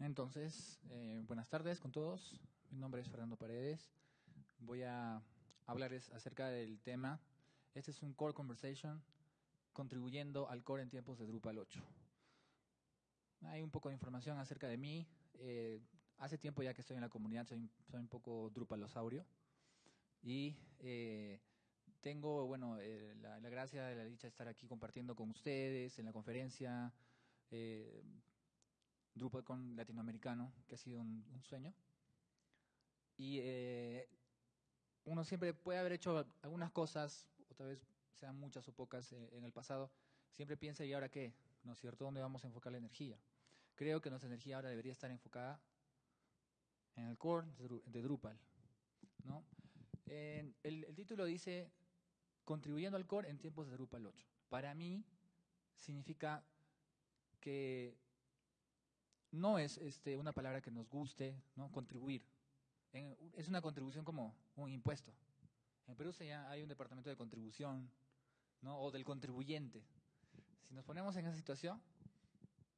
Entonces, eh, buenas tardes con todos. Mi nombre es Fernando Paredes. Voy a hablarles acerca del tema. Este es un Core Conversation contribuyendo al core en tiempos de Drupal 8. Hay un poco de información acerca de mí. Eh, hace tiempo ya que estoy en la comunidad, soy, soy un poco Drupalosaurio. Y eh, tengo, bueno, eh, la, gracia de la dicha de estar aquí compartiendo con ustedes en la conferencia eh, DrupalCon latinoamericano, que ha sido un, sueño. Y eh, uno siempre puede haber hecho algunas cosas, otra vez sean muchas o pocas eh, en el pasado, siempre piensa, ¿y ahora qué? ¿No es cierto? ¿Dónde vamos a enfocar la energía? Creo que nuestra energía ahora debería estar enfocada en el core de Drupal. ¿no? el, título dice contribuyendo al core en tiempos de Drupal 8. Para mí significa que no es este, una palabra que nos guste, ¿no? contribuir. Es una contribución como un impuesto. En Perú ya hay un departamento de contribución ¿no? o del contribuyente. Si nos ponemos en esa situación,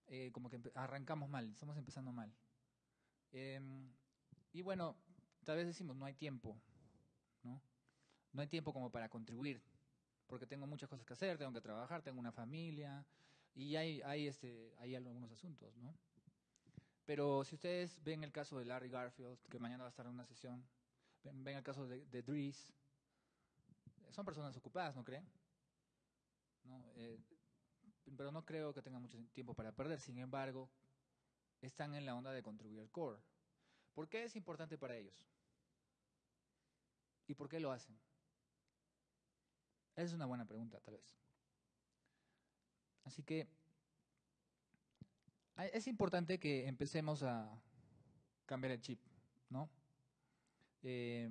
eh, como que arrancamos mal, estamos empezando mal. Eh, y bueno, tal vez decimos, no hay tiempo, ¿no? No hay tiempo como para contribuir, porque tengo muchas cosas que hacer, tengo que trabajar, tengo una familia, y hay, hay, este, hay algunos asuntos, ¿no? Pero si ustedes ven el caso de Larry Garfield, que mañana va a estar en una sesión, ven, el caso de, de Dries, son personas ocupadas, ¿no creen? ¿No? Eh, pero no creo que tengan mucho tiempo para perder. Sin embargo, están en la onda de contribuir al core. ¿Por qué es importante para ellos? ¿Y por qué lo hacen? Esa es una buena pregunta, tal vez. Así que es importante que empecemos a cambiar el chip, ¿no? Eh,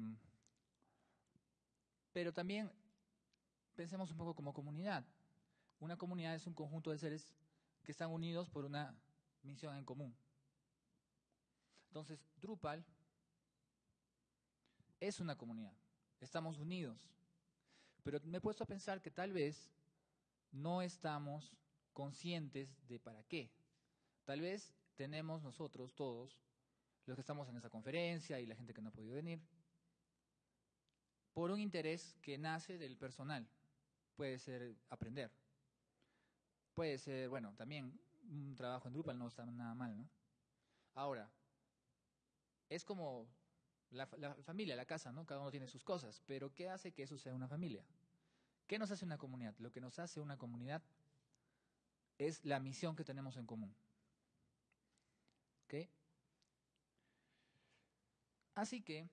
pero también pensemos un poco como comunidad. Una comunidad es un conjunto de seres que están unidos por una misión en común. Entonces, Drupal es una comunidad. Estamos unidos. Pero me he puesto a pensar que tal vez no estamos conscientes de para qué. Tal vez tenemos nosotros todos, los que estamos en esta conferencia y la gente que no ha podido venir, por un interés que nace del personal. Puede ser aprender. Puede ser, bueno, también un trabajo en Drupal no está nada mal, ¿no? Ahora, es como la, la, familia, la casa, ¿no? Cada uno tiene sus cosas, pero ¿qué hace que eso sea una familia? ¿Qué nos hace una comunidad? Lo que nos hace una comunidad es la misión que tenemos en común. Así que,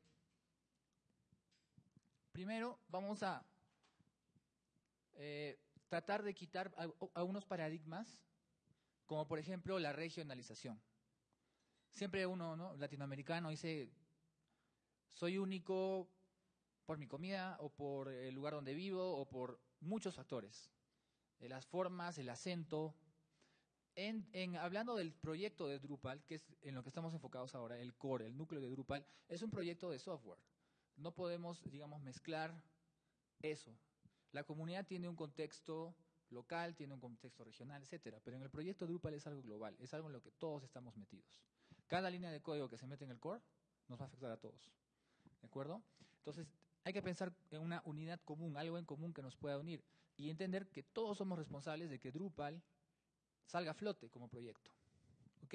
primero vamos a eh, tratar de quitar algunos paradigmas, como por ejemplo la regionalización. Siempre uno, ¿no? latinoamericano, dice, soy único por mi comida o por el lugar donde vivo o por muchos factores. Las formas, el acento. En, en, hablando del proyecto de Drupal, que es en lo que estamos enfocados ahora, el core, el núcleo de Drupal, es un proyecto de software. No podemos, digamos, mezclar eso. La comunidad tiene un contexto local, tiene un contexto regional, etcétera. Pero en el proyecto Drupal es algo global, es algo en lo que todos estamos metidos. Cada línea de código que se mete en el core nos va a afectar a todos. ¿De acuerdo? Entonces, hay que pensar en una unidad común, algo en común que nos pueda unir y entender que todos somos responsables de que Drupal salga a flote como proyecto. ¿Ok?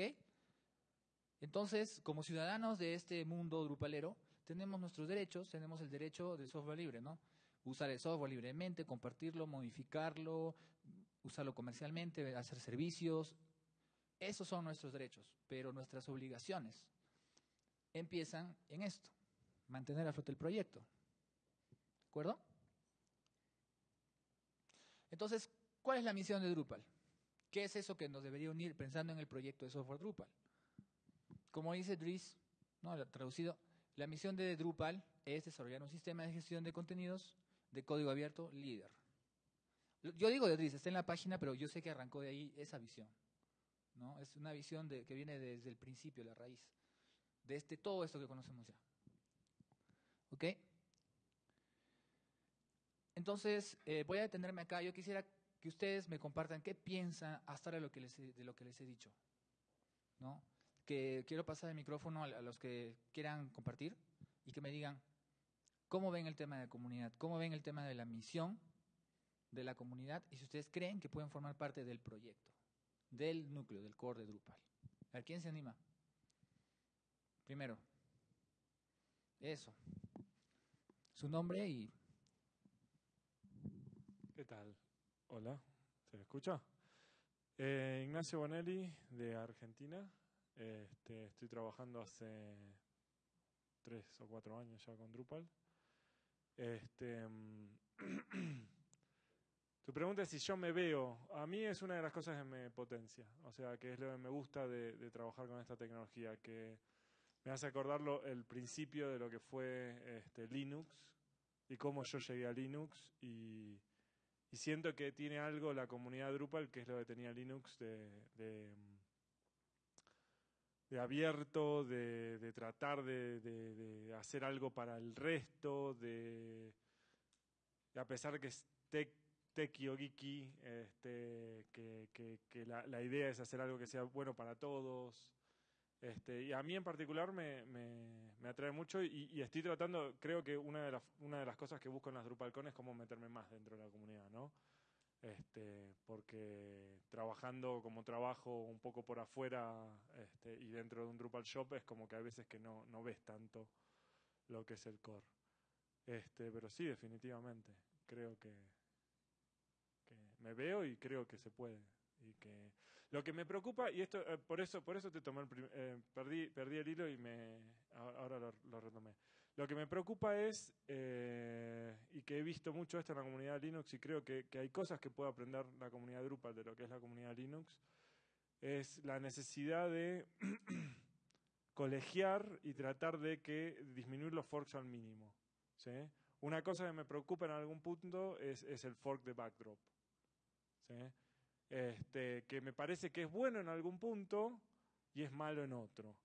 Entonces, como ciudadanos de este mundo drupalero, tenemos nuestros derechos, tenemos el derecho del software libre, ¿no? Usar el software libremente, compartirlo, modificarlo, usarlo comercialmente, hacer servicios. Esos son nuestros derechos, pero nuestras obligaciones empiezan en esto, mantener a flote el proyecto. ¿De acuerdo? Entonces, ¿cuál es la misión de Drupal? ¿Qué es eso que nos debería unir pensando en el proyecto de software Drupal? Como dice Dries, ¿no? traducido, la misión de Drupal es desarrollar un sistema de gestión de contenidos de código abierto líder. Yo digo de Dries, está en la página, pero yo sé que arrancó de ahí esa visión. ¿no? Es una visión que viene desde el principio, la raíz, de este, todo esto que conocemos ya. ¿Ok? Entonces, eh, voy a detenerme acá. Yo quisiera que ustedes me compartan qué piensan hasta de lo que les he, de lo que les he dicho. ¿no? que quiero pasar el micrófono a, a los que quieran compartir y que me digan cómo ven el tema de la comunidad, cómo ven el tema de la misión de la comunidad y si ustedes creen que pueden formar parte del proyecto, del núcleo, del core de Drupal. A ¿quién se anima? Primero. Eso. Su nombre y... ¿Qué tal? Hola, ¿se me escucha? Eh, Ignacio Bonelli, de Argentina. Este, estoy trabajando hace tres o cuatro años ya con Drupal. Este, mm, tu pregunta es si yo me veo. A mí es una de las cosas que me potencia. O sea, que es lo que me gusta de, trabajar con esta tecnología, que me hace acordar lo- el principio de lo que fue este, Linux y cómo yo llegué a Linux y, y siento que tiene algo la comunidad Drupal, que es lo que tenía Linux, de, abierto, de, tratar de, hacer algo para el resto, de, a pesar que es tech, o geeky, este, que, que- que la idea es hacer algo que sea bueno para todos. Este, y a mí en particular me, me- me atrae mucho y, estoy tratando, creo que una de, las, una de las cosas que busco en las DrupalCon es cómo meterme más dentro de la comunidad, ¿no? Este, porque trabajando como trabajo un poco por afuera este, y dentro de un Drupal Shop es como que a veces que no, no ves tanto lo que es el core. Este, pero sí, definitivamente, creo que, que me veo y creo que se puede. Y que lo que me preocupa, y esto eh, por eso por eso te tomé el eh, perdí, perdí el hilo y me ahora lo, lo retomé. Lo que me preocupa es, eh, y que he visto mucho esto en la comunidad Linux, y creo que, que hay cosas que puede aprender la comunidad Drupal de lo que es la comunidad Linux, es la necesidad de colegiar y tratar de que disminuir los forks al mínimo. ¿sí? Una cosa que me preocupa en algún punto es, es el fork de backdrop. ¿sí? Este, que me parece que es bueno en algún punto y es malo en otro.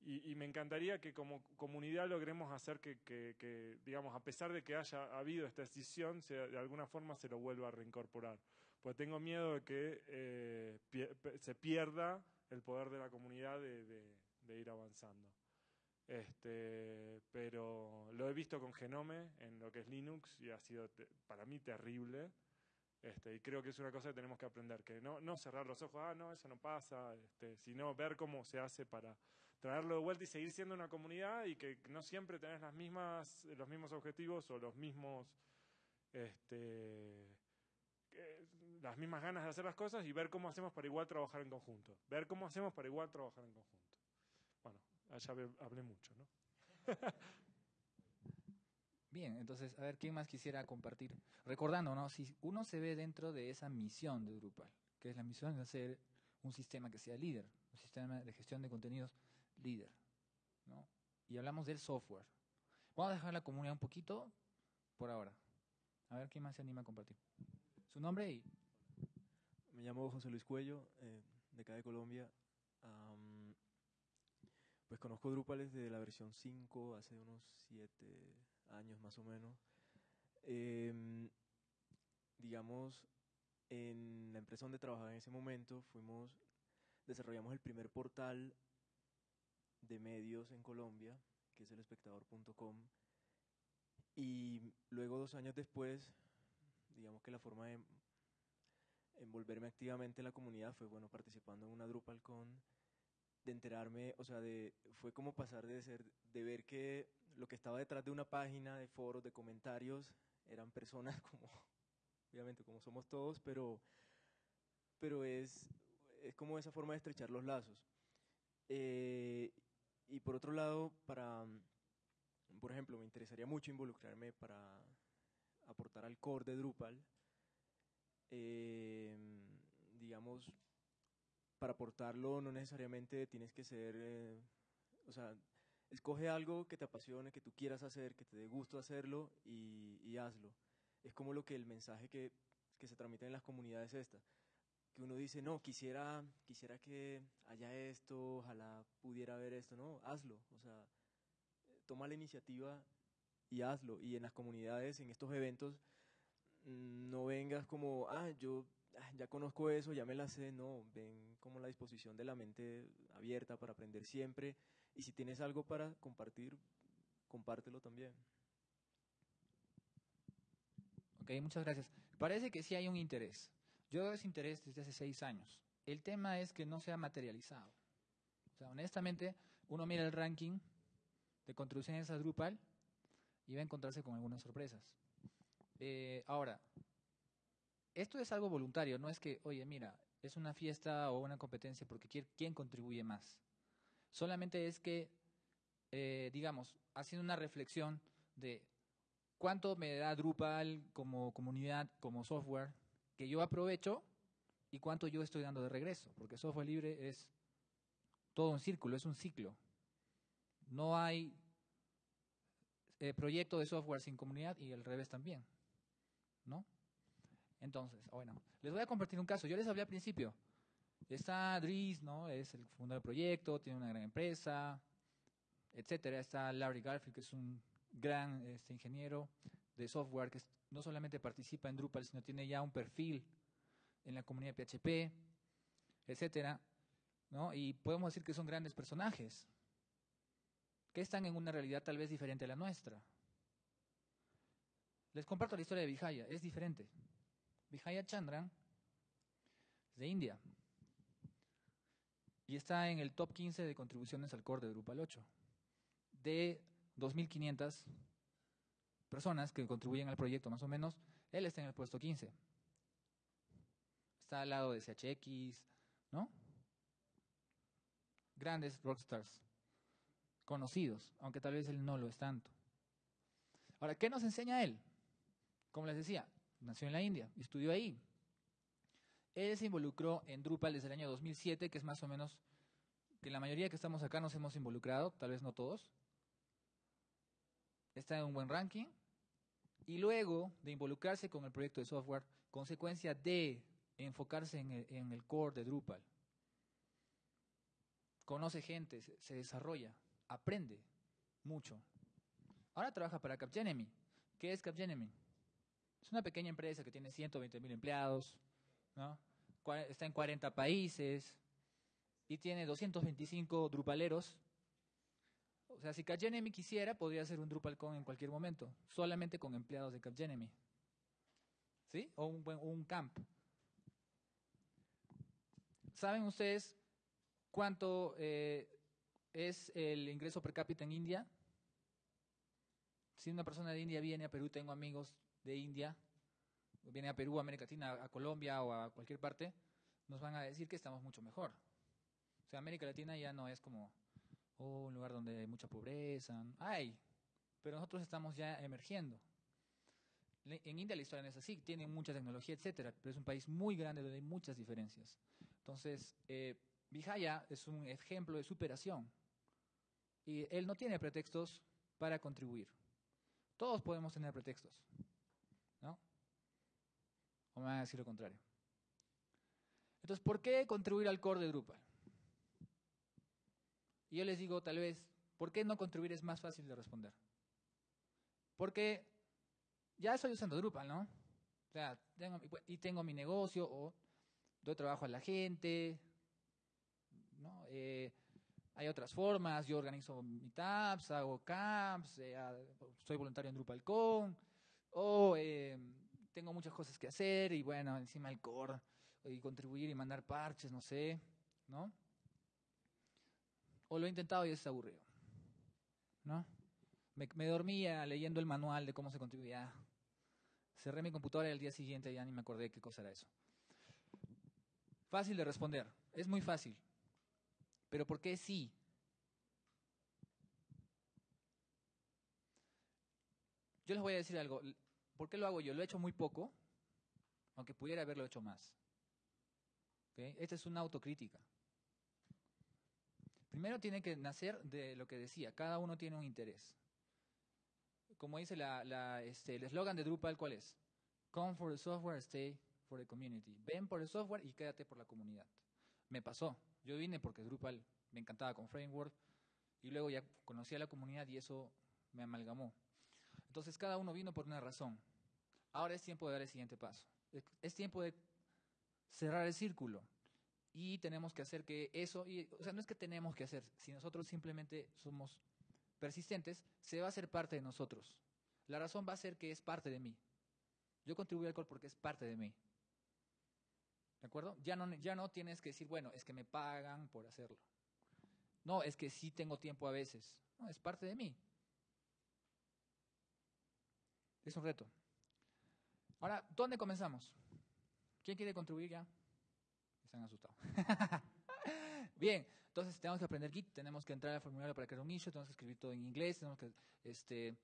Y, y me encantaría que como comunidad logremos hacer que, que- que, digamos, a pesar de que haya habido esta decisión, se- de alguna forma se lo vuelva a reincorporar. Porque tengo miedo de que eh, pie- se pierda el poder de la comunidad de, de- de ir avanzando. Este, pero lo he visto con Genome en lo que es Linux y ha sido para mí terrible. Este, y creo que es una cosa que tenemos que aprender, que no, no cerrar los ojos, ah, no, eso no pasa, este, sino ver cómo se hace para traerlo de vuelta y seguir siendo una comunidad y que no siempre tenés las mismas, los mismos objetivos o los mismos, este, eh, las mismas ganas de hacer las cosas y ver cómo hacemos para igual trabajar en conjunto. Ver cómo hacemos para igual trabajar en conjunto. Bueno, allá hab- hablé mucho, ¿no? Bien, entonces, a ver, ¿quién más quisiera compartir? Recordando, ¿no? Si uno se ve dentro de esa misión de Drupal, que es la misión de hacer un sistema que sea líder, un sistema de gestión de contenidos líder, ¿no? Y hablamos del software. Vamos a dejar la comunidad un poquito por ahora. A ver, ¿quién más se anima a compartir? Su nombre y... Me llamo José Luis Cuello, eh, de acá de Colombia. Pues conozco Drupal desde la versión 5, hace unos 7 años más o menos. Em, digamos, en la empresa donde trabajaba en ese momento, fuimos, desarrollamos el primer portal de medios en Colombia, que es el espectador.com. Y luego, dos años después, digamos que la forma de envolverme activamente en la comunidad fue bueno participando en una DrupalCon de enterarme, o sea, de fue como pasar de ser de ver que lo que estaba detrás de una página de foros, de comentarios, eran personas como obviamente como somos todos, pero pero es es como esa forma de estrechar los lazos. Eh, y por otro lado, para por ejemplo, me interesaría mucho involucrarme para aportar al core de Drupal eh, digamos, para aportarlo no necesariamente tienes que ser, eh, o sea, escoge algo que te apasione, que tú quieras hacer, que te dé gusto hacerlo y, hazlo. Es como lo que el mensaje que, que se transmite en las comunidades esta, que uno dice, no, quisiera, quisiera que haya esto, ojalá pudiera haber esto, no, hazlo, o sea, toma la iniciativa y hazlo. Y en las comunidades, en estos eventos, no vengas como, ah, yo "Ah, ya conozco eso, ya me la sé, no, ven como la disposición de la mente abierta para aprender siempre y si tienes algo para compartir, compártelo también. Ok, muchas gracias. Parece que sí hay un interés. Yo veo ese interés desde hace seis años. El tema es que no se ha materializado. O sea, honestamente, uno mira el ranking de contribuciones a Drupal y va a encontrarse con algunas sorpresas. Eh, ahora, esto es algo voluntario, no es que, oye, mira, es una fiesta o una competencia porque quién, contribuye más. Solamente es que, eh, digamos, haciendo una reflexión de cuánto me da Drupal como comunidad, como software, que yo aprovecho y cuánto yo estoy dando de regreso, porque software libre es todo un círculo, es un ciclo. No hay eh, proyecto de software sin comunidad y al revés también, ¿no? Entonces, bueno, les voy a compartir un caso. Yo les hablé al principio. Está Dries, ¿no? Es el fundador del proyecto, tiene una gran empresa, etcétera. Está Larry Garfield, que es un gran este, ingeniero de software que no solamente participa en Drupal, sino tiene ya un perfil en la comunidad PHP, etcétera, ¿no? Y podemos decir que son grandes personajes que están en una realidad tal vez diferente a la nuestra. Les comparto la historia de Vijaya, es diferente. Vijaya Chandran es de India y está en el top 15 de contribuciones al core de Drupal 8. De 2.500 personas que contribuyen al proyecto, más o menos, él está en el puesto 15. Está al lado de CHX, ¿no? Grandes rockstars, conocidos, aunque tal vez él no lo es tanto. Ahora, ¿qué nos enseña él? Como les decía, nació en la India, estudió ahí. Él se involucró en Drupal desde el año 2007, que es más o menos que la mayoría que estamos acá nos hemos involucrado, tal vez no todos. Está en un buen ranking. Y luego de involucrarse con el proyecto de software, consecuencia de enfocarse en el, core de Drupal, conoce gente, se, se desarrolla, aprende mucho. Ahora trabaja para Capgemini. ¿Qué es Capgemini? Es una pequeña empresa que tiene 120 mil empleados, ¿no? Está en 40 países y tiene 225 drupaleros. O sea, si Capgemini quisiera, podría hacer un DrupalCon en cualquier momento, solamente con empleados de Capgemini. ¿Sí? O un, un camp. ¿Saben ustedes cuánto eh, es el ingreso per cápita en India? Si una persona de India viene a Perú, tengo amigos de India, viene a Perú, a América Latina, a Colombia o a cualquier parte, nos van a decir que estamos mucho mejor. O sea, América Latina ya no es como oh, un lugar donde hay mucha pobreza. Hay, pero nosotros estamos ya emergiendo. En India la historia no es así, tiene mucha tecnología, etcétera, pero es un país muy grande donde hay muchas diferencias. Entonces, eh, Vijaya es un ejemplo de superación. Y él no tiene pretextos para contribuir. Todos podemos tener pretextos. ¿No? O me van a decir lo contrario. Entonces, ¿por qué contribuir al core de Drupal? Y yo les digo, tal vez, ¿por qué no contribuir es más fácil de responder? Porque ya estoy usando Drupal, ¿no? O sea, tengo, y tengo mi negocio o doy trabajo a la gente, ¿no? Eh, hay otras formas, yo organizo meetups, hago camps, eh, soy voluntario en DrupalCon, o eh, tengo muchas cosas que hacer y bueno, encima el core, y contribuir y mandar parches, no sé, ¿no? O lo he intentado y es aburrido, ¿no? Me, dormía leyendo el manual de cómo se contribuía. Cerré mi computadora y al día siguiente ya ni me acordé qué cosa era eso. Fácil de responder, es muy fácil. Pero ¿por qué sí? Yo les voy a decir algo. ¿Por qué lo hago yo? Lo he hecho muy poco, aunque pudiera haberlo hecho más. Esta es una autocrítica. Primero tiene que nacer de lo que decía, cada uno tiene un interés. Como dice este, el eslogan de Drupal, ¿cuál es? Come for the software, stay for the community. Ven por el software y quédate por la comunidad. Me pasó. Yo vine porque Drupal me encantaba con Framework y luego ya conocí a la comunidad y eso me amalgamó. Entonces cada uno vino por una razón. Ahora es tiempo de dar el siguiente paso. Es, tiempo de cerrar el círculo. Y tenemos que hacer que eso, y, o sea, no es que tenemos que hacer, si nosotros simplemente somos persistentes, se va a hacer parte de nosotros. La razón va a ser que es parte de mí. Yo contribuyo al alcohol porque es parte de mí. ¿De acuerdo? Ya no, ya no tienes que decir, bueno, es que me pagan por hacerlo. No, es que sí tengo tiempo a veces. No, es parte de mí. Es un reto. Ahora, ¿dónde comenzamos? ¿Quién quiere contribuir ya? Están asustados. Bien, entonces tenemos que aprender Git, tenemos que entrar al formulario para crear un nicho, tenemos que escribir todo en inglés, tenemos que este,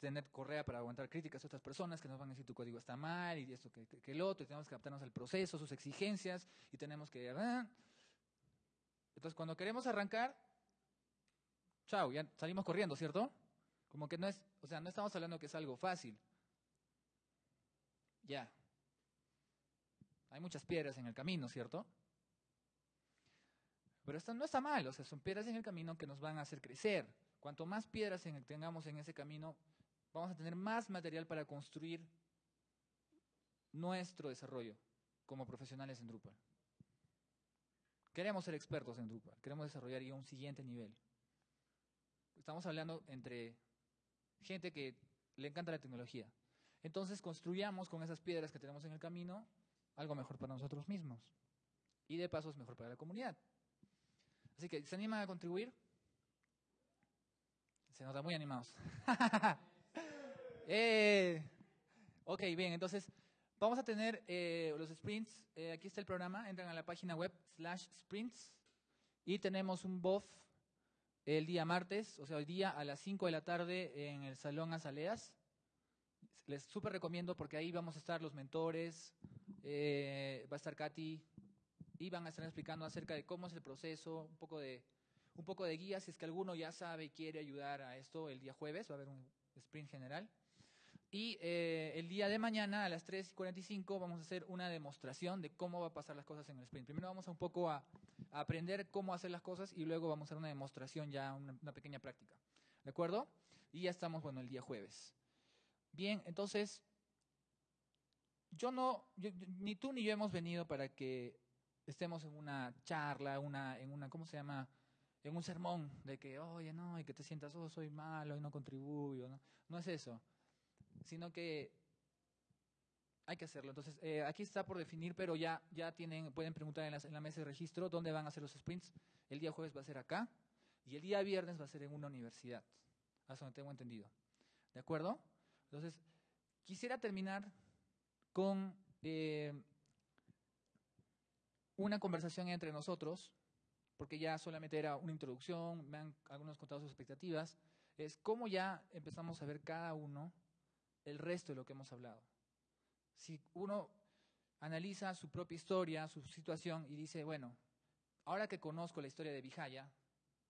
tener correa para aguantar críticas a otras personas que nos van a decir tu código está mal y esto que, que, el otro, y tenemos que adaptarnos al proceso, sus exigencias, y tenemos que... Entonces, cuando queremos arrancar, chao, ya salimos corriendo, ¿cierto? Como que no es, o sea, no estamos hablando que es algo fácil. Ya. Hay muchas piedras en el camino, ¿cierto? Pero esto no está mal, o sea, son piedras en el camino que nos van a hacer crecer. Cuanto más piedras tengamos en ese camino, vamos a tener más material para construir nuestro desarrollo como profesionales en Drupal. Queremos ser expertos en Drupal, queremos desarrollar ya un siguiente nivel. Estamos hablando entre gente que le encanta la tecnología. Entonces construyamos con esas piedras que tenemos en el camino algo mejor para nosotros mismos. Y de paso es mejor para la comunidad. Así que, ¿se animan a contribuir? Se nota muy animados. eh, ok, bien, entonces vamos a tener eh, los sprints. Eh, aquí está el programa. Entran a la página web slash sprints y tenemos un BOF el día martes, o sea, hoy día a las 5 de la tarde en el Salón Azaleas. Les súper recomiendo porque ahí vamos a estar los mentores, eh, va a estar Katy y van a estar explicando acerca de cómo es el proceso, un poco de un poco de guía, si es que alguno ya sabe y quiere ayudar a esto el día jueves, va a haber un sprint general. Y eh, el día de mañana a las 3.45 vamos a hacer una demostración de cómo va a pasar las cosas en el sprint. Primero vamos a un poco a, aprender cómo hacer las cosas y luego vamos a hacer una demostración ya, una, pequeña práctica. ¿De acuerdo? Y ya estamos, bueno, el día jueves. Bien, entonces, yo no, ni tú ni yo hemos venido para que estemos en una charla, una, en una, ¿cómo se llama? En un sermón de que, oye, no, y que te sientas, oh, soy malo y no contribuyo. No, no es eso sino que hay que hacerlo. Entonces, eh, aquí está por definir, pero ya, ya tienen, pueden preguntar en la, en mesa de registro dónde van a hacer los sprints. El día jueves va a ser acá y el día viernes va a ser en una universidad. Hasta donde tengo entendido. ¿De acuerdo? Entonces, quisiera terminar con eh, una conversación entre nosotros, porque ya solamente era una introducción, me han algunos contado sus expectativas, es cómo ya empezamos a ver cada uno el resto de lo que hemos hablado. Si uno analiza su propia historia, su situación y dice, bueno, ahora que conozco la historia de Vijaya,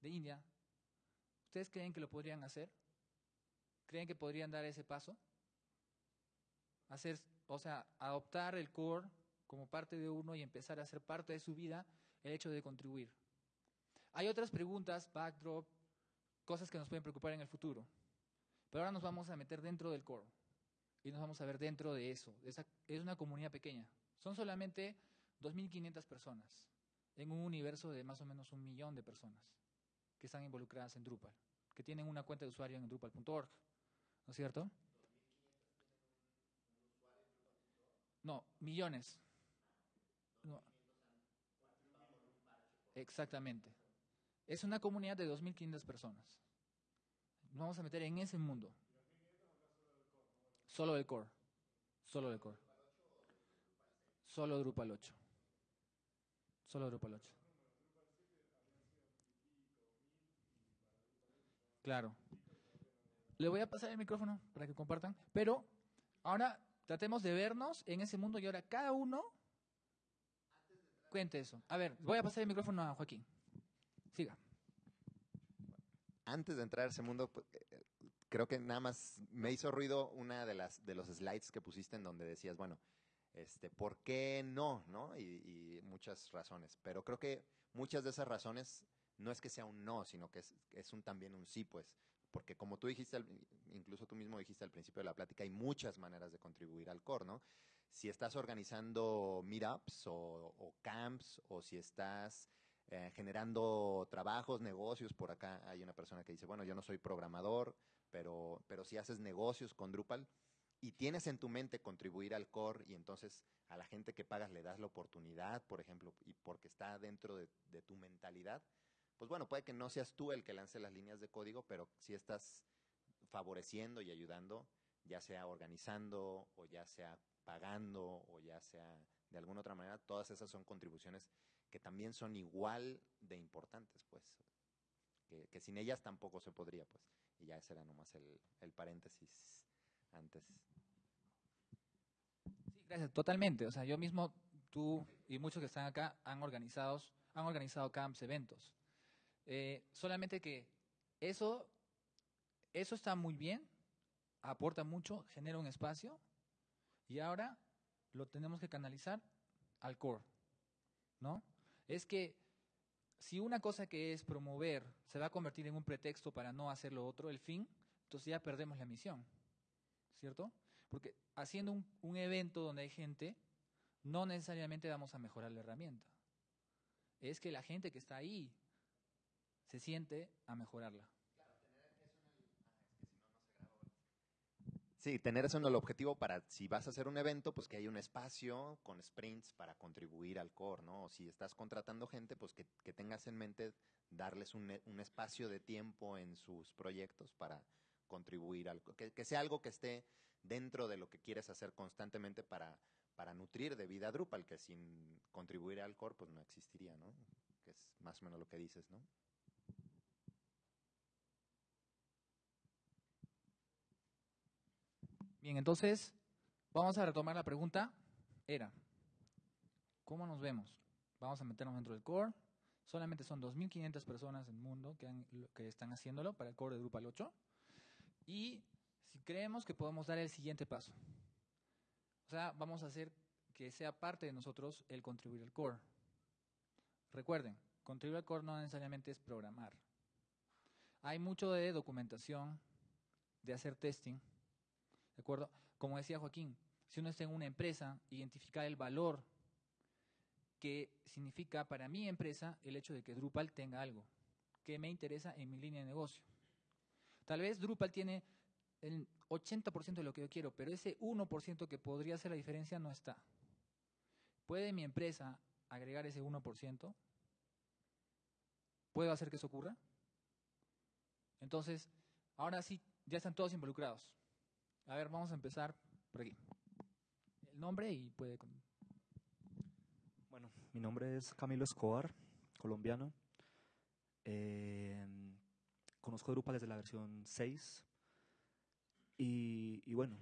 de India, ¿ustedes creen que lo podrían hacer? ¿Creen que podrían dar ese paso? Hacer, o sea, adoptar el core como parte de uno y empezar a ser parte de su vida el hecho de contribuir. Hay otras preguntas, backdrop, cosas que nos pueden preocupar en el futuro. Pero ahora nos vamos a meter dentro del core y nos vamos a ver dentro de eso. es una comunidad pequeña. Son solamente 2.500 personas en un universo de más o menos un millón de personas que están involucradas en Drupal, que tienen una cuenta de usuario en drupal.org. ¿No es cierto? No, millones. Exactamente. Es una comunidad de 2.500 personas. Nos vamos a meter en ese mundo. Solo el core. Solo el core. Solo Drupal 8. Solo Drupal 8. Claro. Le voy a pasar el micrófono para que compartan. Pero ahora tratemos de vernos en ese mundo y ahora cada uno cuente eso. A ver, voy a pasar el micrófono a Joaquín. Siga. Antes de entrar a ese mundo, pues, creo que nada más me hizo ruido una de las de los slides que pusiste en donde decías, bueno, este, ¿por qué no? ¿no? Y, muchas razones. Pero creo que muchas de esas razones no es que sea un no, sino que es, es un también un sí, pues. Porque como tú dijiste, incluso tú mismo dijiste al principio de la plática, hay muchas maneras de contribuir al core, ¿no? si estás organizando meetups o, o camps o si estás eh, generando trabajos, negocios. Por acá hay una persona que dice, bueno, yo no soy programador, pero, pero si haces negocios con Drupal y tienes en tu mente contribuir al core y entonces a la gente que pagas le das la oportunidad, por ejemplo, y porque está dentro de, tu mentalidad, pues bueno, puede que no seas tú el que lance las líneas de código, pero si estás favoreciendo y ayudando, ya sea organizando o ya sea pagando o ya sea de alguna otra manera, todas esas son contribuciones que también son igual de importantes, pues, que sin ellas tampoco se podría, pues, y ya ese era nomás el, el paréntesis antes. Sí, gracias, totalmente. O sea, yo mismo, tú y muchos que están acá han organizado, han organizado camps, eventos. Eh, solamente que eso, eso está muy bien, aporta mucho, genera un espacio y ahora lo tenemos que canalizar al core, ¿no? Es que si una cosa que es promover se va a convertir en un pretexto para no hacer lo otro, el fin, entonces ya perdemos la misión, ¿cierto? Porque haciendo un, evento donde hay gente, no necesariamente vamos a mejorar la herramienta. Es que la gente que está ahí se siente a mejorarla. Sí, tener eso en el objetivo para si vas a hacer un evento, pues que haya un espacio con sprints para contribuir al core, ¿no? O si estás contratando gente, pues que, que tengas en mente darles un, un, espacio de tiempo en sus proyectos para contribuir al que, que, sea algo que esté dentro de lo que quieres hacer constantemente para, para nutrir de vida Drupal, que sin contribuir al core, pues no existiría, ¿no? Que es más o menos lo que dices, ¿no? Bien, entonces vamos a retomar la pregunta. Era, ¿cómo nos vemos? Vamos a meternos dentro del core. Solamente son 2.500 personas en el mundo que, que están haciéndolo para el core de Drupal 8. Y si creemos que podemos dar el siguiente paso. O sea, vamos a hacer que sea parte de nosotros el contribuir al core. Recuerden, contribuir al core no necesariamente es programar. Hay mucho de documentación, de hacer testing, ¿De acuerdo? Como decía Joaquín, si uno está en una empresa, identificar el valor que significa para mi empresa el hecho de que Drupal tenga algo que me interesa en mi línea de negocio. Tal vez Drupal tiene el 80% de lo que yo quiero, pero ese 1% que podría hacer la diferencia no está. ¿Puede mi empresa agregar ese 1%? ¿Puedo hacer que eso ocurra? Entonces, ahora sí, ya están todos involucrados. A ver, vamos a empezar por aquí. El nombre y puede... Bueno, mi nombre es Camilo Escobar, colombiano. Eh, conozco Drupal desde la versión 6 y, y, bueno,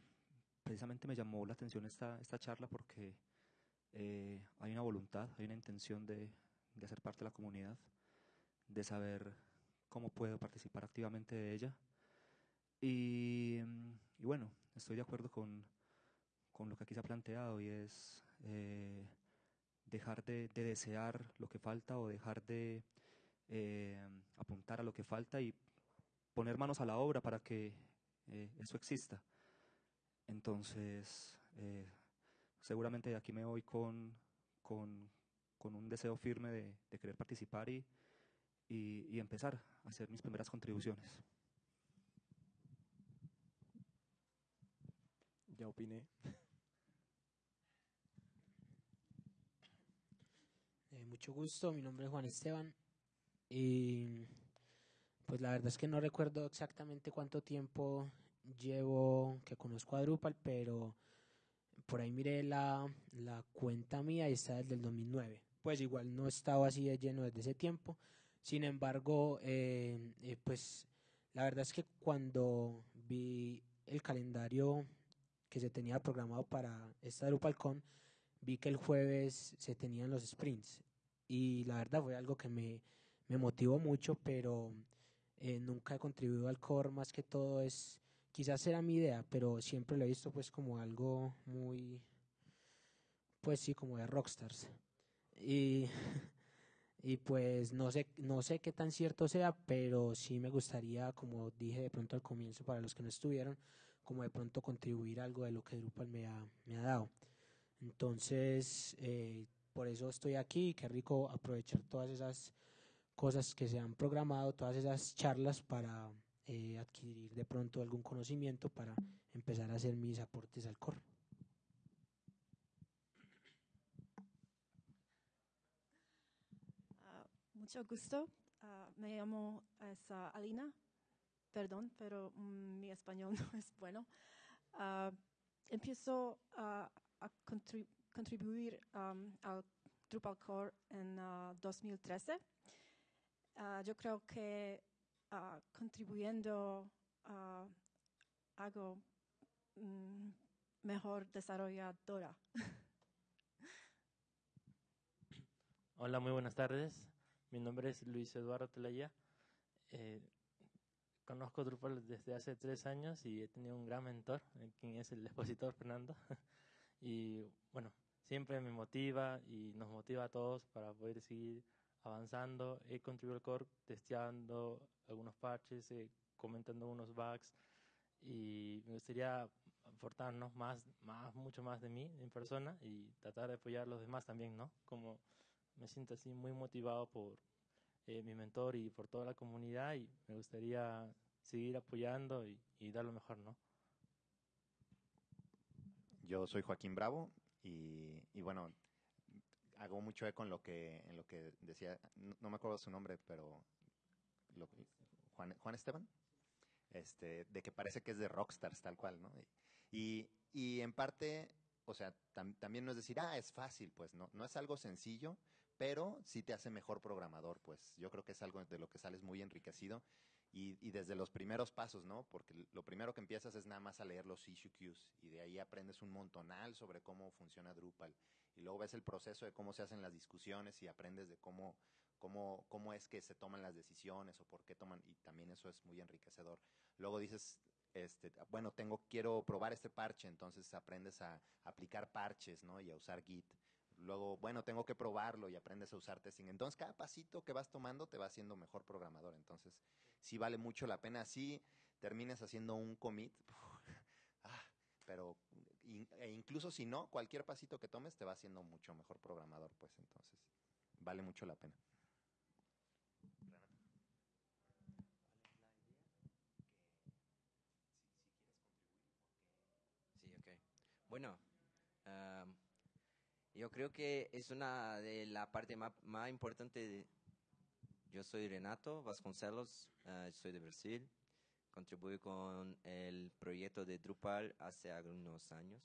precisamente me llamó la atención esta, esta charla porque eh, hay una voluntad, hay una intención de, de hacer parte de la comunidad, de saber cómo puedo participar activamente de ella y, bueno, estoy de acuerdo con, con, lo que aquí se ha planteado y es eh, dejar de, de, desear lo que falta o dejar de eh, apuntar a lo que falta y poner manos a la obra para que eh, eso exista. Entonces, seguramente de aquí me voy con, con, con un deseo firme de, querer participar y, y empezar a hacer mis primeras contribuciones. Ya opiné. Eh, mucho gusto, mi nombre es Juan Esteban y pues la verdad es que no recuerdo exactamente cuánto tiempo llevo que conozco a Drupal, pero por ahí miré la, la cuenta mía y está desde el 2009. Pues igual no estaba así de lleno desde ese tiempo. Sin embargo, eh, eh, pues la verdad es que cuando vi el calendario que se tenía programado para esta DrupalCon, vi que el jueves se tenían los sprints y la verdad fue algo que me, me motivó mucho, pero eh, nunca he contribuido al core, más que todo es, quizás era mi idea, pero siempre lo he visto pues como algo muy, pues sí, como de rockstars. Y, y pues no sé, no sé qué tan cierto sea, pero sí me gustaría, como dije de pronto al comienzo, para los que no estuvieron, como de pronto contribuir algo de lo que Drupal me ha, me ha dado. Entonces, eh, por eso estoy aquí. Qué rico aprovechar todas esas cosas que se han programado, todas esas charlas para eh, adquirir de pronto algún conocimiento para empezar a hacer mis aportes al core. Ah, mucho gusto. Ah, me llamo es, ah, Alina. Perdón, pero mm, mi español no es bueno. Ah, empiezo a contribu- contribuir al Drupal Core en ah, 2013. Ah, yo creo que ah, contribuyendo ah, hago mm, mejor desarrolladora. Hola, muy buenas tardes. Mi nombre es Luis Eduardo Telaya. Eh, conozco Drupal desde hace tres años y he tenido un gran mentor, quien es el expositor Fernando. y bueno, siempre me motiva y nos motiva a todos para poder seguir avanzando. He contribuido al core testeando algunos parches, eh, comentando unos bugs y me gustaría aportarnos más, más, mucho más de mí en persona y tratar de apoyar a los demás también, ¿no? Como me siento así muy motivado por eh, mi mentor y por toda la comunidad y me gustaría seguir apoyando y, y dar lo mejor, ¿no? Yo soy Joaquín Bravo y, y bueno, hago mucho eco en lo que, en lo que decía, no, no me acuerdo su nombre, pero lo- Juan, Juan Esteban, este, de que parece que es de Rockstars, tal cual, ¿no? Y, y en parte, o sea, tam- también no es decir, ah, es fácil, pues no, no es algo sencillo, pero sí te hace mejor programador, pues yo creo que es algo de lo que sales muy enriquecido y, desde los primeros pasos, ¿no? Porque lo primero que empiezas es nada más a leer los issue queues y de ahí aprendes un montonal sobre cómo funciona Drupal y luego ves el proceso de cómo se hacen las discusiones y aprendes de cómo cómo cómo es que se toman las decisiones o por qué toman y también eso es muy enriquecedor. Luego dices este, bueno, tengo quiero probar este parche, entonces aprendes a aplicar parches, ¿no? Y a usar Git. Luego, bueno, tengo que probarlo y aprendes a usar testing. Entonces, cada pasito que vas tomando te va haciendo mejor programador. Entonces, sí vale mucho la pena. Sí termines haciendo un commit, ah, pero e incluso si no, cualquier pasito que tomes te va haciendo mucho mejor programador. Pues entonces, vale mucho la pena. Sí, ok. Bueno, am, yo creo que es una de la parte más, más importante. yo soy Renato Vasconcelos, ah, soy de Brasil. Contribuí con el proyecto de Drupal hace algunos años.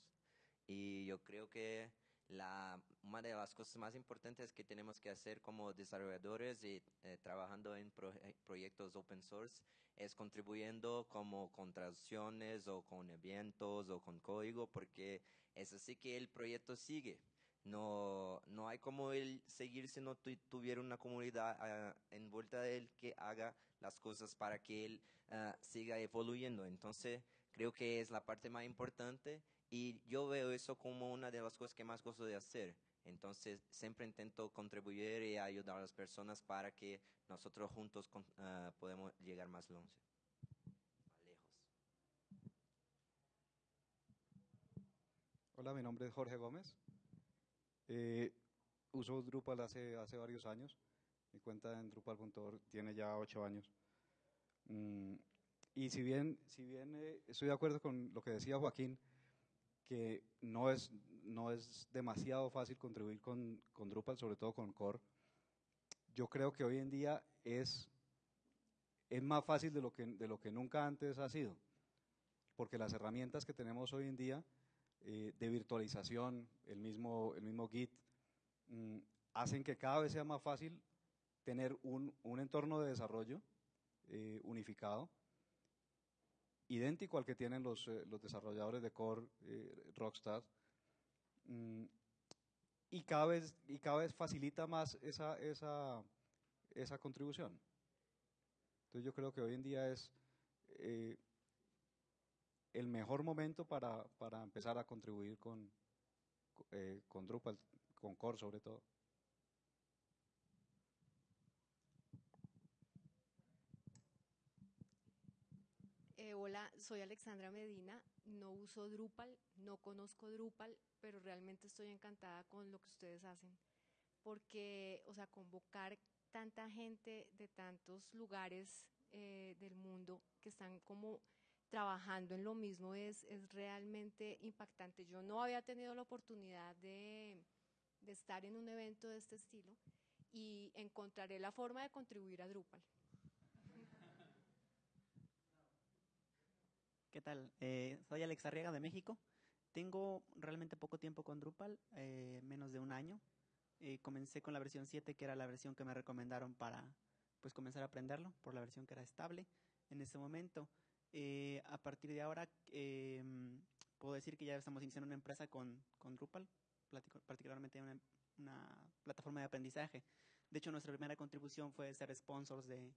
Y yo creo que la, una de las cosas más importantes que tenemos que hacer como desarrolladores y eh, trabajando en proye- proyectos open source es contribuyendo como con traducciones o con eventos o con código porque es así que el proyecto sigue. No, no hay como el seguir si no tu- tuviera una comunidad ah, envuelta de él que haga las cosas para que él ah, siga evoluyendo. Entonces, creo que es la parte más importante y yo veo eso como una de las cosas que más gozo de hacer. Entonces, siempre intento contribuir y ayudar a las personas para que nosotros juntos con- ah, podemos llegar. Más lejos. Hola, mi nombre es Jorge Gómez. Eh, uso Drupal hace, hace varios años. Mi cuenta en Drupal.org tiene ya ocho años. Mm, y si bien, si bien eh, estoy de acuerdo con lo que decía Joaquín, que no es, no es demasiado fácil contribuir con, con Drupal, sobre todo con Core, yo creo que hoy en día es, es más fácil de lo, que, de lo que nunca antes ha sido. Porque las herramientas que tenemos hoy en día eh, de virtualización, el mismo, el mismo Git, mm, hacen que cada vez sea más fácil tener un, un entorno de desarrollo eh, unificado, idéntico al que tienen los, eh, los desarrolladores de core Rockstar, mm, y, cada vez, y cada vez facilita más esa, esa, esa contribución. Entonces yo creo que hoy en día es el mejor momento para, para empezar a contribuir con, eh, con Drupal, con Core sobre todo. Eh, hola, soy Alexandra Medina, no uso Drupal, no conozco Drupal, pero realmente estoy encantada con lo que ustedes hacen, porque, o sea, convocar tanta gente de tantos lugares eh, del mundo que están como trabajando en lo mismo es, realmente impactante. Yo no había tenido la oportunidad de, de estar en un evento de este estilo y encontraré la forma de contribuir a Drupal. ¿Qué tal? Eh, soy Alex Arriaga de México. Tengo realmente poco tiempo con Drupal, eh, menos de un año. Eh, comencé con la versión 7, que era la versión que me recomendaron para pues, comenzar a aprenderlo, por la versión que era estable en ese momento. A partir de ahora, puedo decir que ya estamos iniciando una empresa con, con Drupal, particularmente una, una, plataforma de aprendizaje. De hecho, nuestra primera contribución fue ser sponsors de,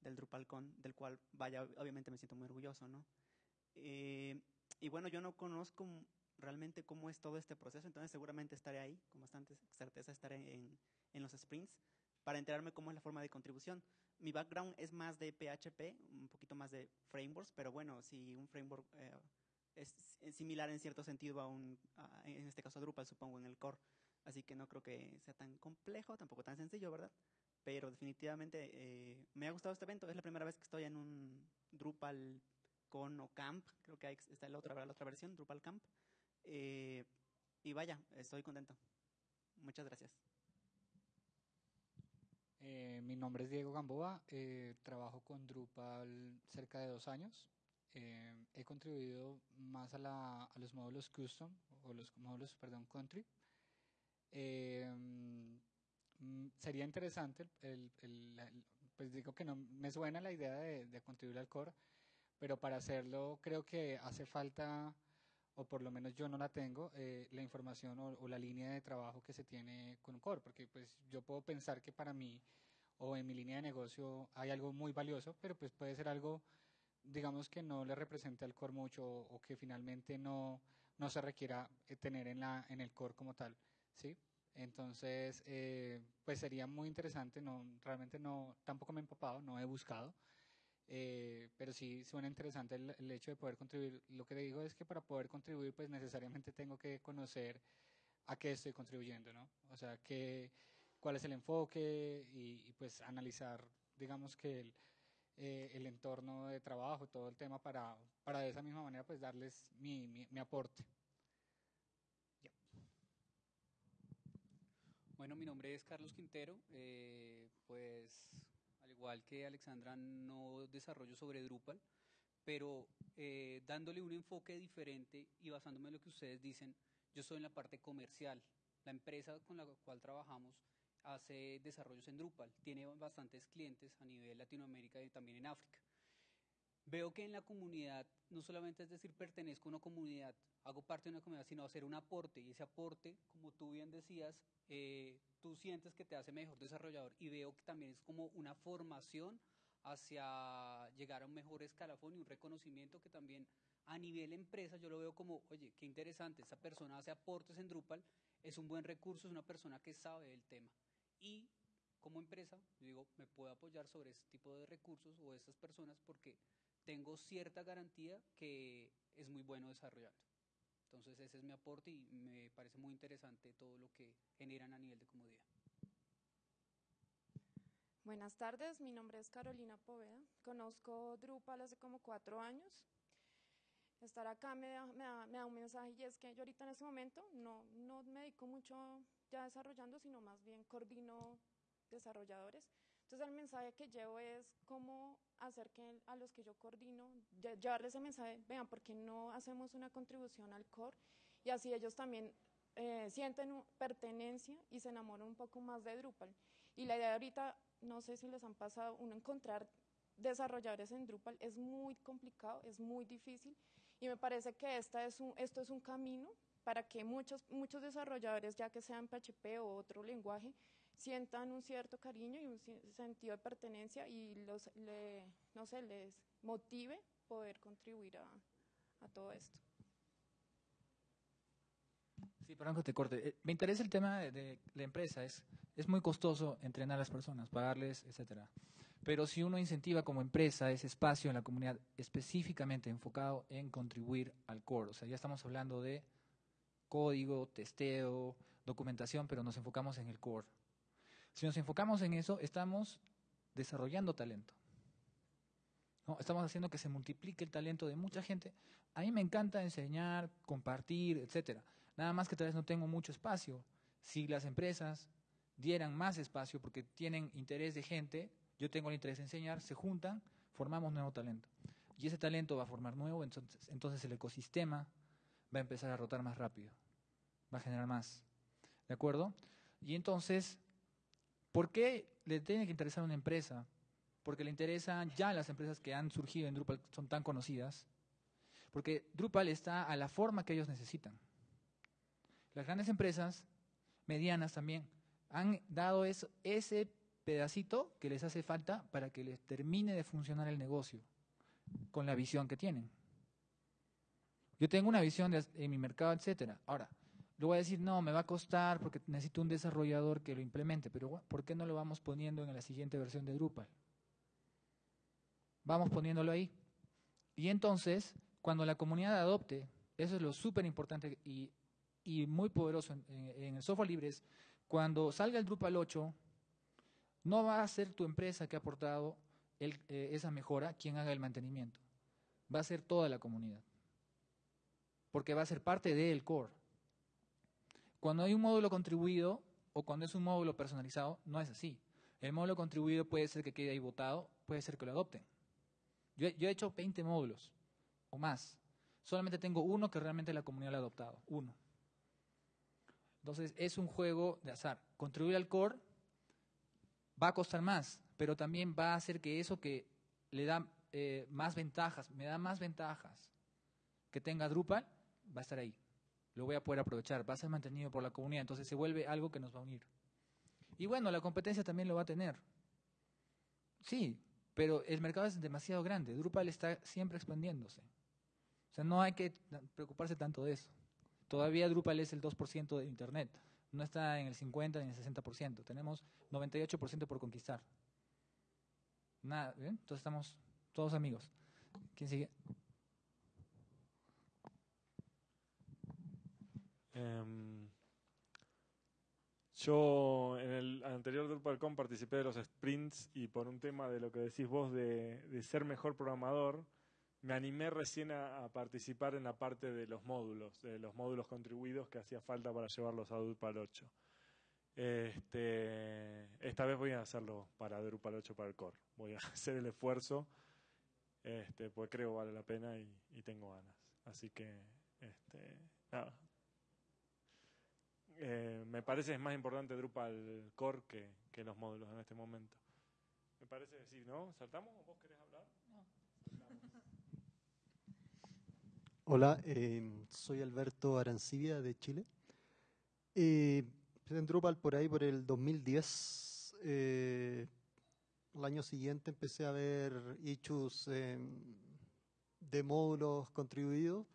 del DrupalCon, del cual, vaya, obviamente me siento muy orgulloso, ¿no? Eh, y bueno, yo no conozco realmente cómo es todo este proceso, entonces seguramente estaré ahí, con bastante certeza estaré en, en los sprints para enterarme cómo es la forma de contribución. Mi background es más de PHP, un poquito más de frameworks, pero bueno, si un framework eh, es similar en cierto sentido a un, en este caso a Drupal, supongo, en el core. Así que no creo que sea tan complejo, tampoco tan sencillo, ¿verdad? Pero definitivamente eh, me ha gustado este evento. Es la primera vez que estoy en un Drupal con o Camp, creo que está la otra, la otra versión, Drupal Camp. Eh, y vaya, estoy contento. Muchas gracias. Eh, mi nombre es Diego Gamboa, eh, trabajo con Drupal cerca de dos años. he contribuido más a, la, a, los módulos custom o los módulos, perdón, country. Mm, sería interesante, el, el, pues digo que no me suena la idea de, de contribuir al core, pero para hacerlo creo que hace falta, o por lo menos yo no la tengo, eh, la información o, la línea de trabajo que se tiene con Core, porque pues yo puedo pensar que para mí o en mi línea de negocio hay algo muy valioso, pero pues puede ser algo, digamos que no le represente al Core mucho o, que finalmente no, no se requiera eh, tener en, la, en el Core como tal, ¿sí? Entonces, eh, pues sería muy interesante, no, realmente no, tampoco me he empapado, no he buscado, eh, pero sí suena interesante el, hecho de poder contribuir. Lo que digo es que para poder contribuir, pues necesariamente tengo que conocer a qué estoy contribuyendo, ¿no? O sea, que, cuál es el enfoque y, pues analizar, digamos que el, eh, el, entorno de trabajo, todo el tema para, para de esa misma manera pues darles mi, mi, aporte. Bueno, mi nombre es Carlos Quintero, eh, pues igual que Alexandra, no desarrollo sobre Drupal, pero eh, dándole un enfoque diferente y basándome en lo que ustedes dicen, yo soy en la parte comercial. La empresa con la cual trabajamos hace desarrollos en Drupal, tiene bastantes clientes a nivel Latinoamérica y también en África. Veo que en la comunidad, no solamente es decir pertenezco a una comunidad, hago parte de una comunidad, sino hacer un aporte, y ese aporte, como tú bien decías, eh, tú sientes que te hace mejor desarrollador y veo que también es como una formación hacia llegar a un mejor escalafón y un reconocimiento que también a nivel empresa yo lo veo como, oye, qué interesante, esta persona hace aportes en Drupal, es un buen recurso, es una persona que sabe del tema. Y como empresa, yo digo, me puedo apoyar sobre este tipo de recursos o estas personas porque tengo cierta garantía que es muy bueno desarrollando. Entonces ese es mi aporte y me parece muy interesante todo lo que generan a nivel de comodidad. Buenas tardes, mi nombre es Carolina Poveda. Conozco Drupal hace como cuatro años. Estar acá me da, me da, un mensaje y es que yo ahorita en este momento no, no me dedico mucho ya desarrollando, sino más bien coordino desarrolladores. Entonces el mensaje que llevo es cómo hacer que a los que yo coordino, llevarles ese mensaje, vean, ¿por qué no hacemos una contribución al core? Y así ellos también eh, sienten pertenencia y se enamoran un poco más de Drupal. Y la idea ahorita, no sé si les han pasado, uno encontrar desarrolladores en Drupal es muy complicado, es muy difícil y me parece que esta es un, esto es un camino para que muchos, muchos desarrolladores, ya que sean PHP o otro lenguaje, sientan un cierto cariño y un sentido de pertenencia y los, no sé, les motive poder contribuir a, a todo esto. Sí, perdón que te corte. Eh, me interesa el tema de, la empresa. Es, es muy costoso entrenar a las personas, pagarles, etcétera. Pero si uno incentiva como empresa ese espacio en la comunidad específicamente enfocado en contribuir al core, o sea, ya estamos hablando de código, testeo, documentación, pero nos enfocamos en el core. Si nos enfocamos en eso, estamos desarrollando talento. Estamos haciendo que se multiplique el talento de mucha gente. A mí me encanta enseñar, compartir, etcétera. Nada más que tal vez no tengo mucho espacio. Si las empresas dieran más espacio porque tienen interés de gente, yo tengo el interés de enseñar, se juntan, formamos nuevo talento. Y ese talento va a formar nuevo, entonces, entonces el ecosistema va a empezar a rotar más rápido, va a generar más. ¿De acuerdo? Y entonces, ¿por qué le tiene que interesar una empresa? Porque le interesan ya las empresas que han surgido en Drupal, son tan conocidas, porque Drupal está a la forma que ellos necesitan. Las grandes empresas, medianas también, han dado ese pedacito que les hace falta para que les termine de funcionar el negocio con la visión que tienen. Yo tengo una visión de, en mi mercado, etcétera. Ahora, le voy a decir, no, me va a costar porque necesito un desarrollador que lo implemente, pero ¿por qué no lo vamos poniendo en la siguiente versión de Drupal? Vamos poniéndolo ahí. Y entonces, cuando la comunidad adopte, eso es lo súper importante y, muy poderoso en, el software libre, es cuando salga el Drupal 8, no va a ser tu empresa que ha aportado eh, esa mejora quien haga el mantenimiento. Va a ser toda la comunidad. Porque va a ser parte del core. Cuando hay un módulo contribuido o cuando es un módulo personalizado, no es así. El módulo contribuido puede ser que quede ahí votado, puede ser que lo adopten. Yo, he hecho 20 módulos o más. Solamente tengo uno que realmente la comunidad lo ha adoptado. Uno. Entonces es un juego de azar. Contribuir al core va a costar más, pero también va a hacer que eso que le da eh, más ventajas, me da más ventajas que tenga Drupal, va a estar ahí. Lo voy a poder aprovechar, va a ser mantenido por la comunidad, entonces se vuelve algo que nos va a unir. Y bueno, la competencia también lo va a tener. Sí, pero el mercado es demasiado grande, Drupal está siempre expandiéndose. O sea, no hay que preocuparse tanto de eso. Todavía Drupal es el 2% de Internet no está en el 50 ni en el 60%. Tenemos 98% por conquistar. Nada, ¿bien? Entonces estamos todos amigos. ¿Quién sigue? Um, yo en el anterior DrupalCon participé de los sprints y por un tema de lo que decís vos de, ser mejor programador, me animé recién a, participar en la parte de los módulos, de los módulos contribuidos que hacía falta para llevarlos a Drupal 8. Este, esta vez voy a hacerlo para Drupal 8 para el core. Voy a hacer el esfuerzo, este, pues creo vale la pena y, y tengo ganas. Así que, este, nada. Eh, me parece que es más importante Drupal core que, que los módulos en este momento. Me parece sí, ¿no? ¿Saltamos o vos querés hablar? No. Hola, eh, soy Alberto Arancibia de Chile. Eh, en Drupal por ahí por el 2010. Eh, el año siguiente empecé a ver issues de módulos contribuidos.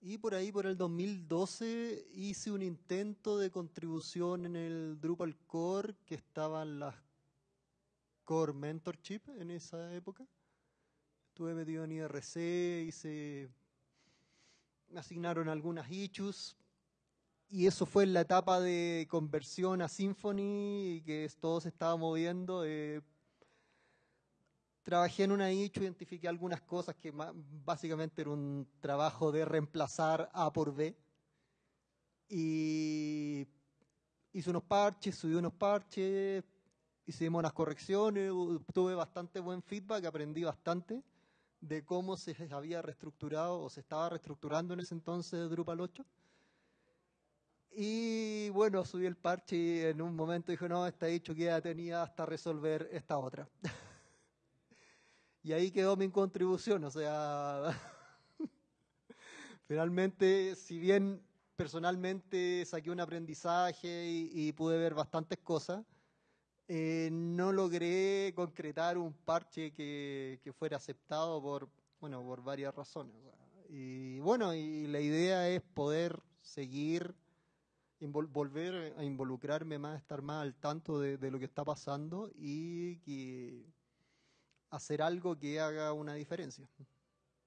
Y por ahí por el 2012 hice un intento de contribución en el Drupal Core que estaban las Core Mentorship en esa época estuve metido en IRC, hice, me asignaron algunas issues y eso fue en la etapa de conversión a Symfony y que todo se estaba moviendo. Eh, trabajé en una issue, identifiqué algunas cosas que básicamente era un trabajo de reemplazar A por B y hice unos parches, subí unos parches, hicimos unas correcciones, tuve bastante buen feedback, aprendí bastante de cómo se había reestructurado o se estaba reestructurando en ese entonces Drupal 8. Y bueno, subí el parche y en un momento dije, no, está dicho que ya tenía hasta resolver esta otra. y ahí quedó mi contribución, o sea, finalmente, si bien personalmente saqué un aprendizaje y, pude ver bastantes cosas, eh, no logré concretar un parche que, que, fuera aceptado por, bueno, por varias razones. Y bueno, y la idea es poder seguir volver a involucrarme más, estar más al tanto de, de lo que está pasando y que hacer algo que haga una diferencia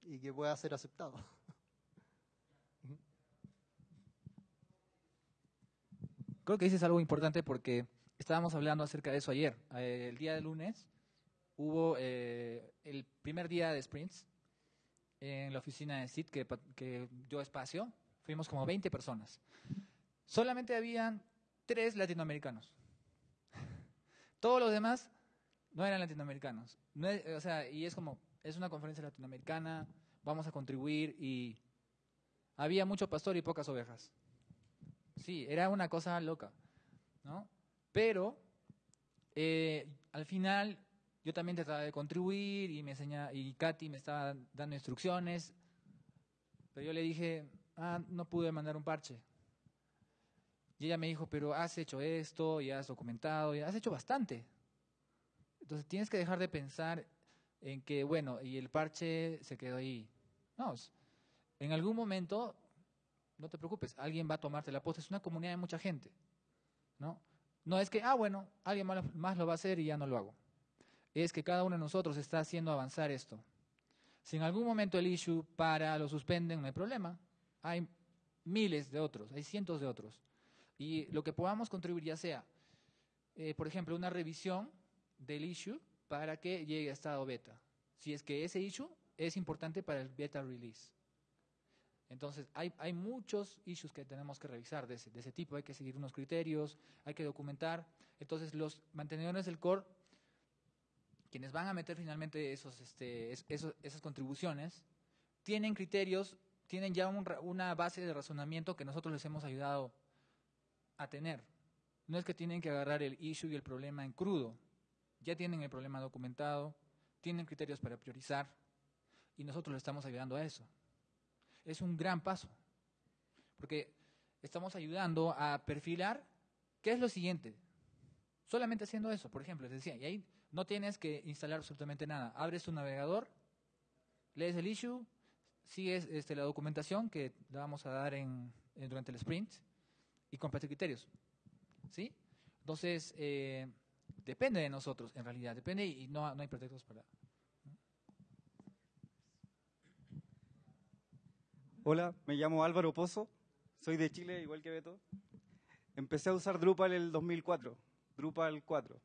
y que pueda ser aceptado. Creo que dices algo importante porque estábamos hablando acerca de eso ayer. Eh, el día de lunes hubo eh, el primer día de sprints en la oficina de SIT que, que dio espacio. Fuimos como 20 personas. Solamente habían tres latinoamericanos. Todos los demás no eran latinoamericanos. Es- o sea, y es como, es una conferencia latinoamericana, vamos a contribuir y había mucho pastor y pocas ovejas. Sí, era una cosa loca, ¿no? Pero eh, al final yo también trataba de contribuir y me enseña y Katy me estaba dando instrucciones, pero yo le dije, ah, no pude mandar un parche. Y ella me dijo, pero has hecho esto, y has documentado, y has hecho bastante. Entonces tienes que dejar de pensar en que, bueno, y el parche se quedó ahí. No, en algún momento, no te preocupes, alguien va a tomarte la posta. Es una comunidad de mucha gente, ¿no? No es que, ah, bueno, alguien más lo va a hacer y ya no lo hago. Es que cada uno de nosotros está haciendo avanzar esto. Si en algún momento el issue para, lo suspenden, no hay problema. Hay miles de otros, hay cientos de otros. Y lo que podamos contribuir, ya sea, eh, por ejemplo, una revisión del issue para que llegue a estado beta. Si es que ese issue es importante para el beta release. Entonces, hay, hay muchos issues que tenemos que revisar de ese, tipo. Hay que seguir unos criterios, hay que documentar. Entonces, los mantenedores del core, quienes van a meter finalmente esos, este, es- esos- esas contribuciones, tienen criterios, tienen ya una base de razonamiento que nosotros les hemos ayudado a tener. No es que tienen que agarrar el issue y el problema en crudo. Ya tienen el problema documentado, tienen criterios para priorizar y nosotros les estamos ayudando a eso. Es un gran paso, porque estamos ayudando a perfilar qué es lo siguiente. Solamente haciendo eso, por ejemplo, les decía, y ahí no tienes que instalar absolutamente nada. Abres tu navegador, lees el issue, sigues este, la documentación que la vamos a dar durante el sprint y comparte criterios. ¿Sí? Entonces, eh, depende de nosotros, en realidad, depende y no, no hay pretextos para... Hola, me llamo Álvaro Pozo, soy de Chile, igual que Beto. Empecé a usar Drupal el 2004, Drupal 4.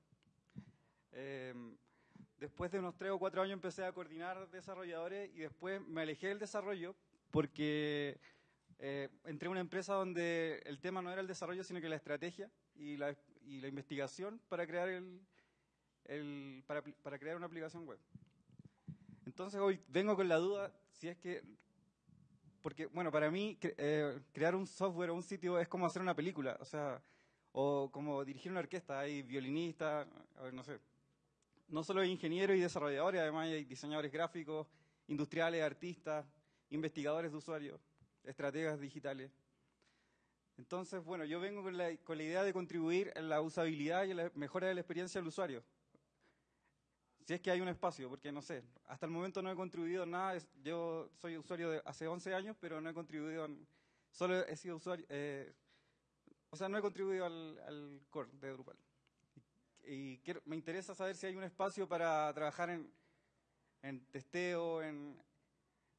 Eh, después de unos 3 o 4 años empecé a coordinar desarrolladores y después me alejé del desarrollo porque eh, entré a una empresa donde el tema no era el desarrollo, sino que la estrategia y la, y la investigación para crear, el, el- para, para crear una aplicación web. Entonces hoy vengo con la duda si es que porque, bueno, para mí cre- eh, crear un software o un sitio es como hacer una película, o sea, o como dirigir una orquesta, hay violinistas, a ver, no sé. No solo hay ingenieros y desarrolladores, además hay diseñadores gráficos, industriales, artistas, investigadores de usuarios, estrategas digitales. Entonces, bueno, yo vengo con la, con la idea de contribuir en la usabilidad y en la mejora de la experiencia del usuario. Si es que hay un espacio, porque no sé, hasta el momento no he contribuido nada. Yo soy usuario de hace 11 años, pero no he contribuido. Solo he sido usuario. eh, o sea, no he contribuido al, al core de Drupal. Y, y quiero- me interesa saber si hay un espacio para trabajar en, en testeo, en,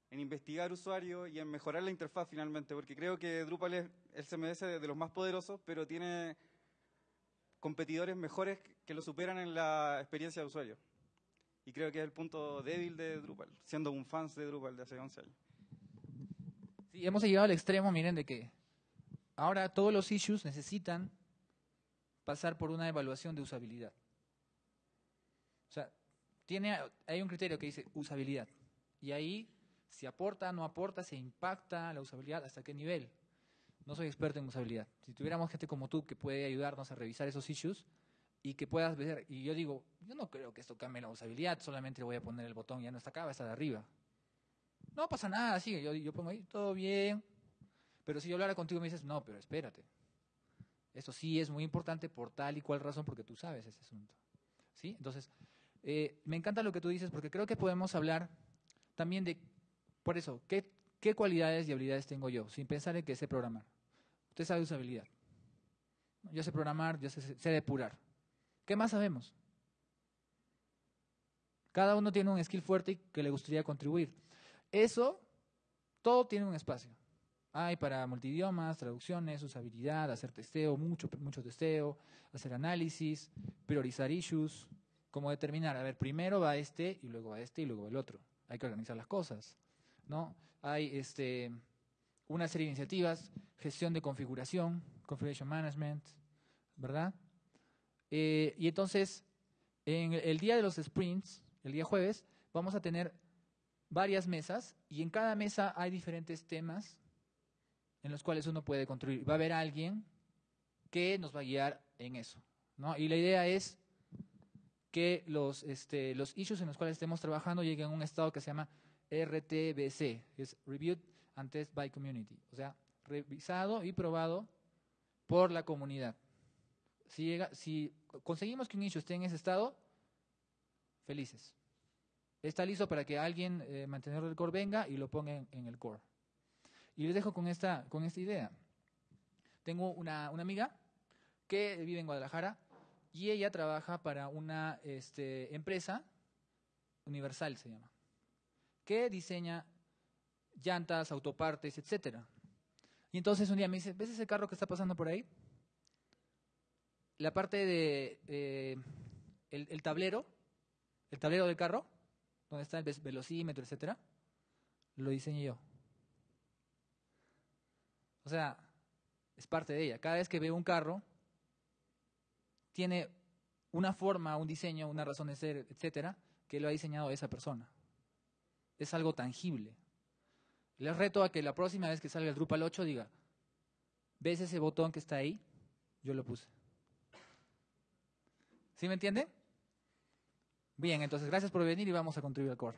en investigar usuarios y en mejorar la interfaz finalmente, porque creo que Drupal es el CMS de, los más poderosos, pero tiene competidores mejores que lo superan en la experiencia de usuario. Y creo que es el punto débil de Drupal, siendo un fan de Drupal de hace 11 años. Sí, hemos llegado al extremo, miren, de que ahora todos los issues necesitan pasar por una evaluación de usabilidad. O sea, tiene, hay un criterio que dice usabilidad. Y ahí, si aporta, no aporta, se impacta la usabilidad, hasta qué nivel. No soy experto en usabilidad. Si tuviéramos gente como tú que puede ayudarnos a revisar esos issues y que puedas ver, y yo digo, yo no creo que esto cambie la usabilidad, solamente voy a poner el botón, ya no está acá, va a estar arriba. No pasa nada, yo, yo pongo ahí, todo bien. Pero si yo hablara contigo me dices, no, pero espérate. Esto sí es muy importante por tal y cual razón, porque tú sabes ese asunto. ¿Sí? Entonces, eh, me encanta lo que tú dices, porque creo que podemos hablar también de, por eso, ¿qué, qué cualidades y habilidades tengo yo? Sin pensar en que sé programar. Usted sabe usabilidad. Yo sé programar, yo sé, sé depurar. ¿Qué más sabemos? Cada uno tiene un skill fuerte que le gustaría contribuir. Eso, todo tiene un espacio. Hay para multidiomas, traducciones, usabilidad, hacer testeo, mucho, mucho testeo, hacer análisis, priorizar issues, cómo determinar, a ver, primero va este y luego va este y luego va el otro. Hay que organizar las cosas, ¿no? Hay este, una serie de iniciativas, gestión de configuración, configuration management, ¿verdad? Eh, y entonces, en el día de los sprints, el día jueves, vamos a tener varias mesas y en cada mesa hay diferentes temas en los cuales uno puede contribuir. Va a haber alguien que nos va a guiar en eso. ¿no? Y la idea es que los, este, los issues en los cuales estemos trabajando lleguen a un estado que se llama RTBC, es Reviewed and Test by Community, o sea, revisado y probado por la comunidad. Si, llega, si conseguimos que un issue esté en ese estado, felices. Está listo para que alguien, eh, mantenedor del core, venga y lo ponga en, el core. Y les dejo con esta, con esta idea. Tengo una, una amiga que vive en Guadalajara y ella trabaja para una este, empresa, Universal se llama, que diseña llantas, autopartes, etcétera. Y entonces un día me dice, ¿ves ese carro que está pasando por ahí? La parte de el, tablero, el tablero del carro, donde está el velocímetro, etcétera, lo diseñé yo. O sea, es parte de ella. Cada vez que veo un carro, tiene una forma, un diseño, una razón de ser, etcétera, que lo ha diseñado esa persona. Es algo tangible. Les reto a que la próxima vez que salga el Drupal 8 diga, ¿ves ese botón que está ahí? Yo lo puse. ¿Sí me entiende? Bien, entonces gracias por venir y vamos a contribuir al core.